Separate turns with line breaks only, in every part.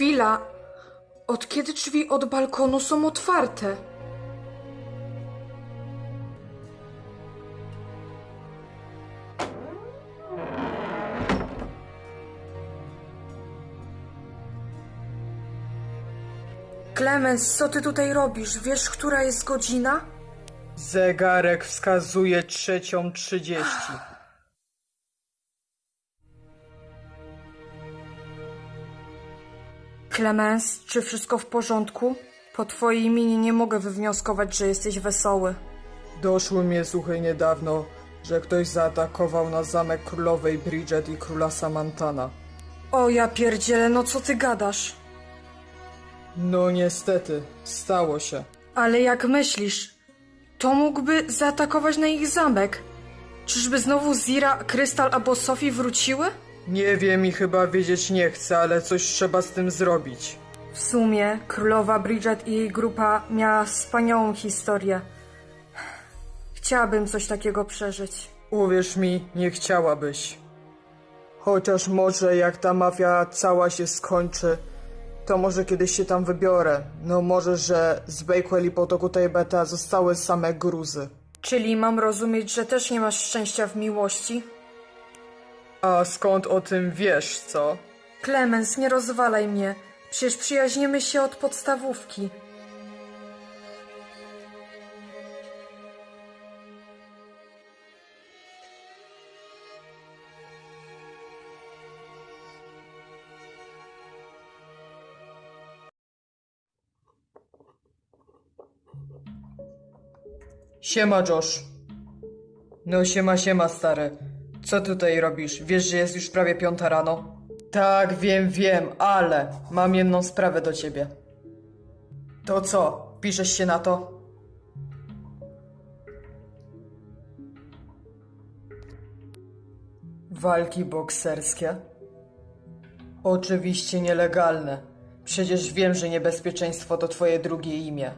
Chwila. Od kiedy drzwi od balkonu są otwarte? Clemens, co ty tutaj robisz? Wiesz, która jest godzina?
Zegarek wskazuje trzecią trzydzieści.
Clemens, czy wszystko w porządku? Po twojej minie nie mogę wywnioskować, że jesteś wesoły.
Doszły mnie słuchy niedawno, że ktoś zaatakował na zamek królowej Bridget i króla Samantana.
O ja pierdzielę, no co ty gadasz?
No niestety, stało się.
Ale jak myślisz, to mógłby zaatakować na ich zamek? Czyżby znowu Zira, Krystal albo Sophie wróciły?
Nie wiem i chyba wiedzieć nie chcę, ale coś trzeba z tym zrobić.
W sumie królowa Bridget i jej grupa miała wspaniałą historię. Chciałabym coś takiego przeżyć.
Uwierz mi, nie chciałabyś. Chociaż może jak ta mafia cała się skończy, to może kiedyś się tam wybiorę. No może, że z Bakewell i potoku Tejbeta zostały same gruzy.
Czyli mam rozumieć, że też nie masz szczęścia w miłości?
A skąd o tym wiesz, co?
Clemens, nie rozwalaj mnie. Przecież przyjaźnimy się od podstawówki.
Siema, Josh. No siema, siema, stary. Co tutaj robisz? Wiesz, że jest już prawie piąta rano? Tak, wiem, wiem, ale mam jedną sprawę do ciebie. To co? Piszesz się na to? Walki bokserskie? Oczywiście nielegalne. Przecież wiem, że niebezpieczeństwo to twoje drugie imię.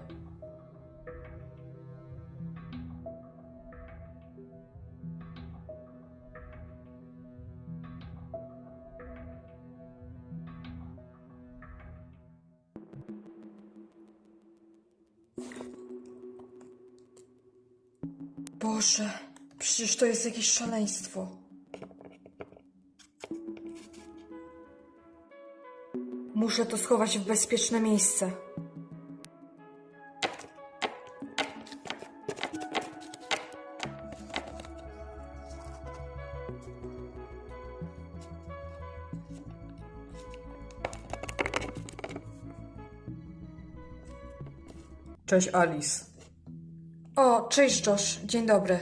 Boże, przecież to jest jakieś szaleństwo. Muszę to schować w bezpieczne miejsce.
Cześć, Alice.
O, cześć Josh, dzień dobry.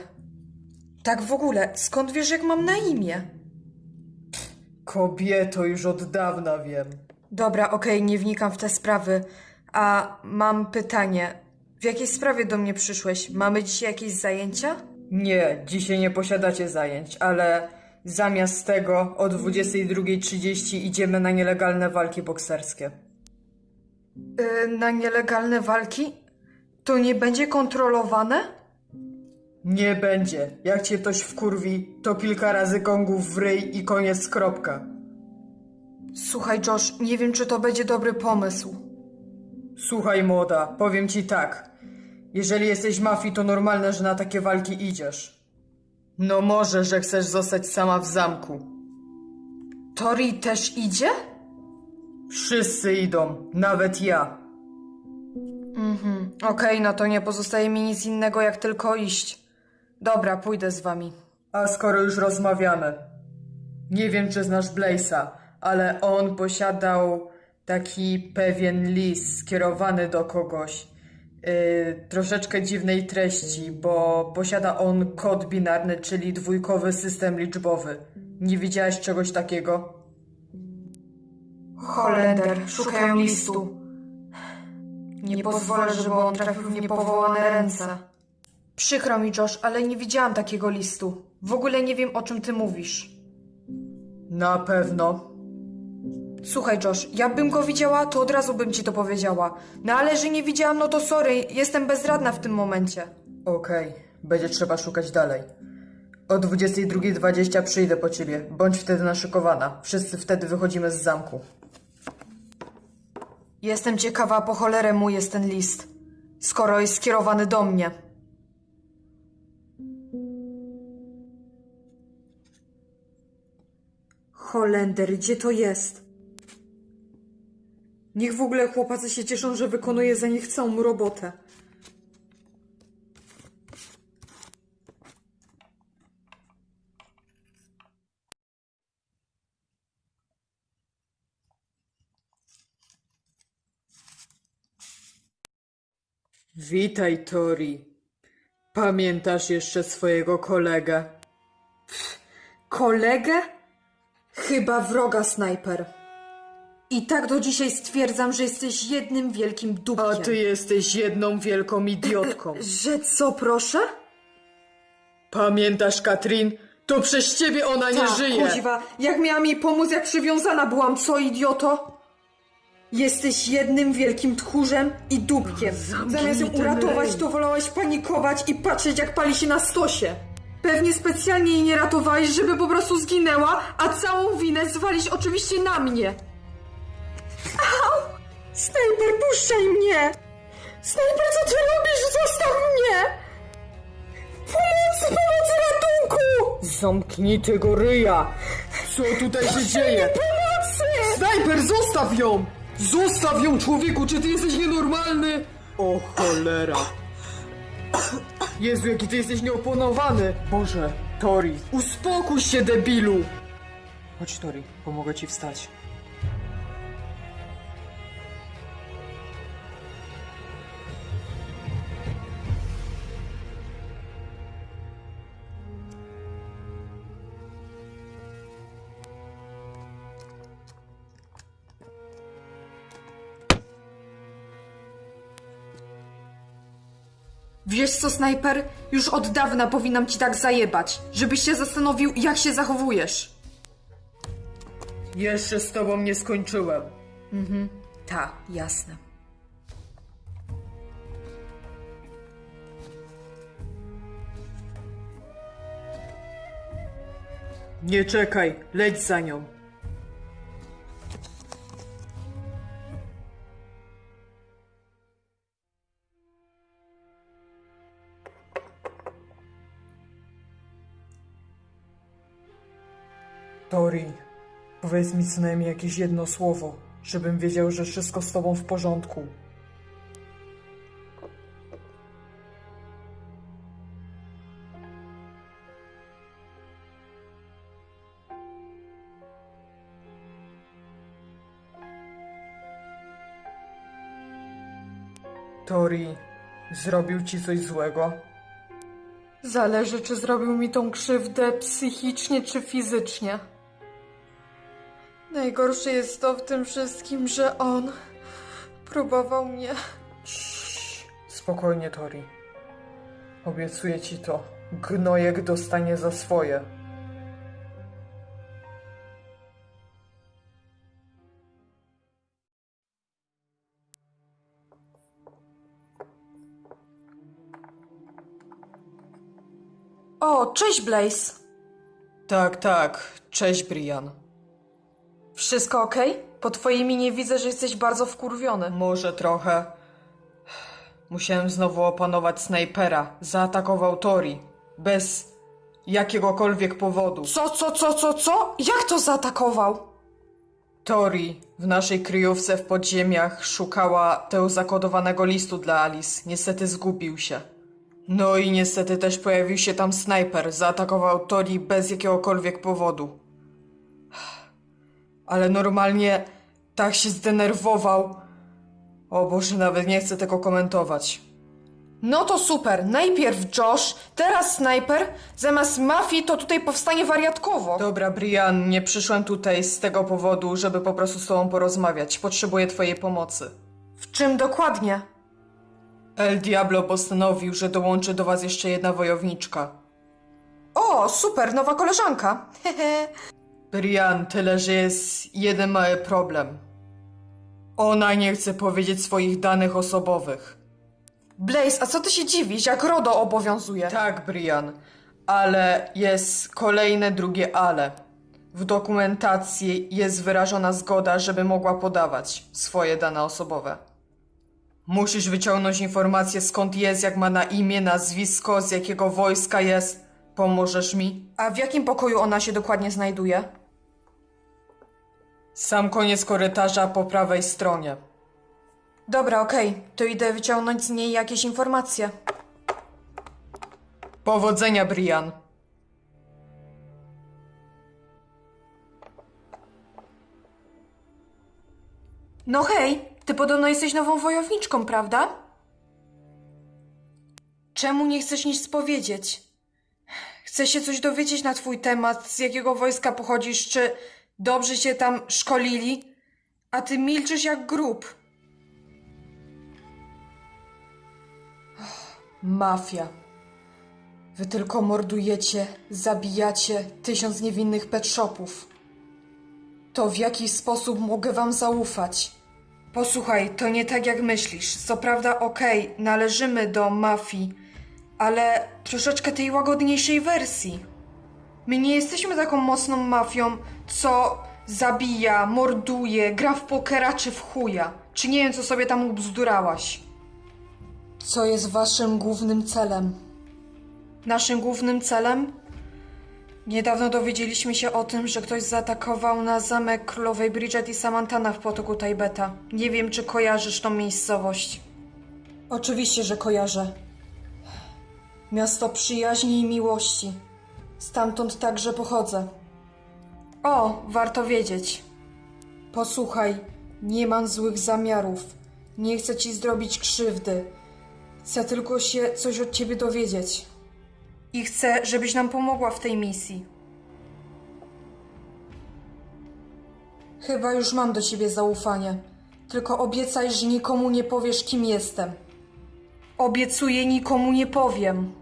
Tak w ogóle, skąd wiesz jak mam na imię?
Kobieto, już od dawna wiem.
Dobra, okej, nie wnikam w te sprawy. A mam pytanie. W jakiej sprawie do mnie przyszłeś? Mamy dzisiaj jakieś zajęcia?
Nie, dzisiaj nie posiadacie zajęć, ale zamiast tego o 22.30 idziemy na nielegalne walki bokserskie.
Yy, na nielegalne walki? To nie będzie kontrolowane?
Nie będzie. Jak cię ktoś wkurwi, to kilka razy gongów w ryj i koniec kropka.
Słuchaj, Josh, nie wiem, czy to będzie dobry pomysł.
Słuchaj, młoda, powiem ci tak. Jeżeli jesteś mafii, to normalne, że na takie walki idziesz. No może, że chcesz zostać sama w zamku.
Tori też idzie?
Wszyscy idą, nawet ja.
Okej, no to nie pozostaje mi nic innego, jak tylko iść. Dobra, pójdę z wami.
A skoro już rozmawiamy, nie wiem czy znasz Blaze'a, ale on posiadał taki pewien list skierowany do kogoś Yy, troszeczkę dziwnej treści, bo posiada on kod binarny, czyli dwójkowy system liczbowy. Nie widziałeś czegoś takiego?
Holender, szukają listu. Nie pozwolę, żeby on trafił w niepowołane ręce. Przykro mi, Josh, ale nie widziałam takiego listu. W ogóle nie wiem, o czym ty mówisz.
Na pewno.
Słuchaj, Josh, jakbym go widziała, to od razu bym ci to powiedziała. No ale że nie widziałam, no to sorry, jestem bezradna w tym momencie.
Okej, będzie trzeba szukać dalej. O 22.20 przyjdę po ciebie. Bądź wtedy naszykowana. Wszyscy wtedy wychodzimy z zamku.
Jestem ciekawa, po cholerę mu jest ten list, skoro jest skierowany do mnie. Holender, gdzie to jest? Niech w ogóle chłopacy się cieszą, że wykonuję za nich całą robotę.
Witaj, Tori. Pamiętasz jeszcze swojego kolegę?
Kolegę? Chyba wroga snajper. I tak do dzisiaj stwierdzam, że jesteś jednym wielkim
A
dupkiem.
ty jesteś jedną wielką idiotką.
Że co, proszę?
Pamiętasz, Katrin? To przez ciebie ona nie
Tak,
żyje.
kuźwa, jak miałam jej pomóc, jak przywiązana byłam, co idioto? Jesteś jednym wielkim tchórzem i dupkiem. Zamiast ją uratować, to wolałeś panikować i patrzeć, jak pali się na stosie. Pewnie specjalnie jej nie ratowałeś, żeby po prostu zginęła, a całą winę zwalić oczywiście na mnie. Au! Snajper, puszczaj mnie! Snajper, co ty robisz? Zostaw mnie! Pomocy, pomocy, ratunku!
Zamknij tego ryja! Co tutaj się dzieje?
Pomocy!
Snajper, zostaw ją! Zostaw ją, człowieku! Czy ty jesteś nienormalny? O cholera! Jezu, jaki ty jesteś nieoponowany! Boże, Tori, uspokój się, debilu! Chodź, Tori, pomogę ci wstać.
Wiesz co, snajper? Już od dawna powinnam ci tak zajebać, żebyś się zastanowił, jak się zachowujesz.
Jeszcze z tobą nie skończyłem.
Ta, jasne.
Nie czekaj, leć za nią. Tori, powiedz mi co najmniej jakieś jedno słowo, żebym wiedział, że wszystko z tobą w porządku. Tori, zrobił ci coś złego?
Zależy, czy zrobił mi tą krzywdę psychicznie czy fizycznie. Najgorsze jest to w tym wszystkim, że on próbował mnie.
Spokojnie, Tori. Obiecuję ci to. Gnojek dostanie za swoje.
O, cześć Blaze.
Tak, tak. Cześć, Brian.
Wszystko okej? Po twojej minie widzę, że jesteś bardzo wkurwiony.
Może trochę. Musiałem znowu opanować snajpera. Zaatakował Tori. Bez jakiegokolwiek powodu.
Co, co, co, co, co? Jak to zaatakował?
Tori w naszej kryjówce w podziemiach szukała tego zakodowanego listu dla Alice. Niestety zgubił się. No i niestety też pojawił się tam snajper. Zaatakował Tori bez jakiegokolwiek powodu. Ale normalnie tak się zdenerwował. O Boże, nawet nie chcę tego komentować.
No to super. Najpierw Josh, teraz snajper. Zamiast mafii to tutaj powstanie wariatkowo.
Dobra, Brian, nie przyszłem tutaj z tego powodu, żeby po prostu z tobą porozmawiać. Potrzebuję twojej pomocy.
W czym dokładnie?
El Diablo postanowił, że dołączy do was jeszcze jedna wojowniczka.
O, super, nowa koleżanka. Hehe.
Brian, tyle, że jest jeden mały problem. Ona nie chce powiedzieć swoich danych osobowych.
Blaze, a co ty się dziwisz, jak RODO obowiązuje?
Tak, Brian, ale jest kolejne drugie ale. W dokumentacji jest wyrażona zgoda, żeby mogła podawać swoje dane osobowe. Musisz wyciągnąć informację skąd jest, jak ma na imię, nazwisko, z jakiego wojska jest. Pomożesz mi?
A w jakim pokoju ona się dokładnie znajduje?
Sam koniec korytarza po prawej stronie.
Dobra, okej, to idę wyciągnąć z niej jakieś informacje.
Powodzenia, Brian.
No hej, ty podobno jesteś nową wojowniczką, prawda? Czemu nie chcesz nic powiedzieć? Chcę się coś dowiedzieć na twój temat, z jakiego wojska pochodzisz, czy dobrze cię tam szkolili, a ty milczysz jak grób. Mafia. Wy tylko mordujecie, zabijacie tysiąc niewinnych pet shopów. To w jaki sposób mogę wam zaufać? Posłuchaj, to nie tak jak myślisz. Co prawda, okej, należymy do mafii, ale troszeczkę tej łagodniejszej wersji. My nie jesteśmy taką mocną mafią, co zabija, morduje, gra w pokera czy w chuja. Czy nie wiem, co sobie tam ubzdurałaś. Co jest waszym głównym celem? Naszym głównym celem? Niedawno dowiedzieliśmy się o tym, że ktoś zaatakował na zamek królowej Bridget i Samantana w potoku Tajbeta. Nie wiem, czy kojarzysz tą miejscowość. Oczywiście, że kojarzę. Miasto przyjaźni i miłości. Stamtąd także pochodzę. O, warto wiedzieć. Posłuchaj, nie mam złych zamiarów. Nie chcę ci zrobić krzywdy. Chcę tylko się coś od ciebie dowiedzieć. I chcę, żebyś nam pomogła w tej misji. Chyba już mam do ciebie zaufanie. Tylko obiecaj, że nikomu nie powiesz, kim jestem. Obiecuję, nikomu nie powiem.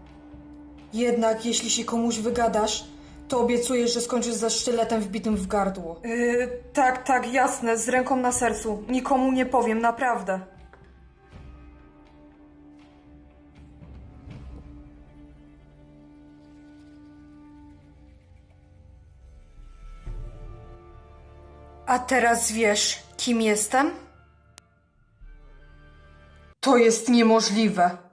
Jednak jeśli się komuś wygadasz, to obiecuję, że skończysz ze sztyletem wbitym w gardło. Yy, tak, tak, jasne, z ręką na sercu. Nikomu nie powiem, naprawdę. A teraz wiesz, kim jestem? To jest niemożliwe.